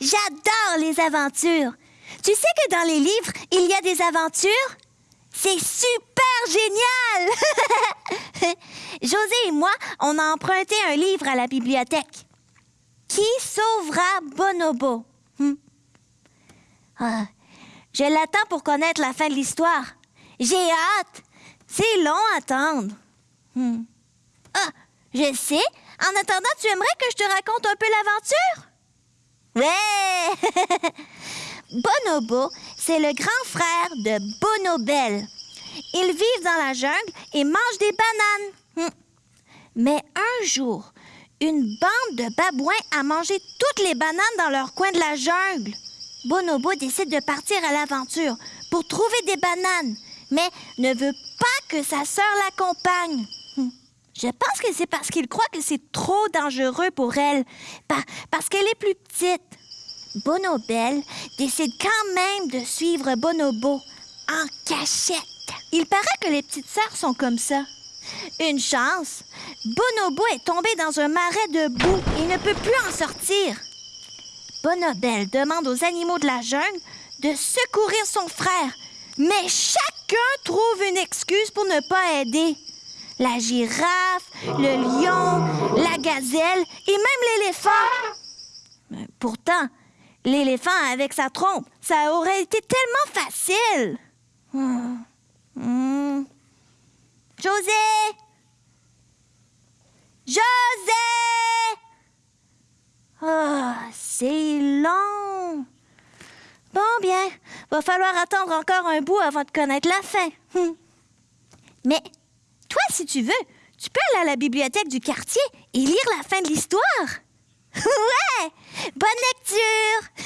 J'adore les aventures. Tu sais que dans les livres, il y a des aventures? C'est super génial! José et moi, on a emprunté un livre à la bibliothèque. Qui sauvera Bonobo? Hmm. Ah, je l'attends pour connaître la fin de l'histoire. J'ai hâte. C'est long à attendre. Hmm. Ah, je sais. En attendant, tu aimerais que je te raconte un peu l'aventure? Bonobo, c'est le grand frère de Bonobel. Ils vivent dans la jungle et mangent des bananes. Hmm. Mais un jour, une bande de babouins a mangé toutes les bananes dans leur coin de la jungle. Bonobo décide de partir à l'aventure pour trouver des bananes, mais ne veut pas que sa sœur l'accompagne. Hmm. Je pense que c'est parce qu'il croit que c'est trop dangereux pour elle, parce qu'elle est plus petite. Bonobel décide quand même de suivre Bonobo en cachette. Il paraît que les petites sœurs sont comme ça. Une chance, Bonobo est tombé dans un marais de boue et ne peut plus en sortir. Bonobel demande aux animaux de la jungle de secourir son frère, mais chacun trouve une excuse pour ne pas aider. La girafe, le lion, la gazelle et même l'éléphant. Pourtant, l'éléphant avec sa trompe, ça aurait été tellement facile. José! José! Oh, c'est long. Bon, bien, va falloir attendre encore un bout avant de connaître la fin. Hmm. Mais toi, si tu veux, tu peux aller à la bibliothèque du quartier et lire la fin de l'histoire. ouais! Bonne lecture!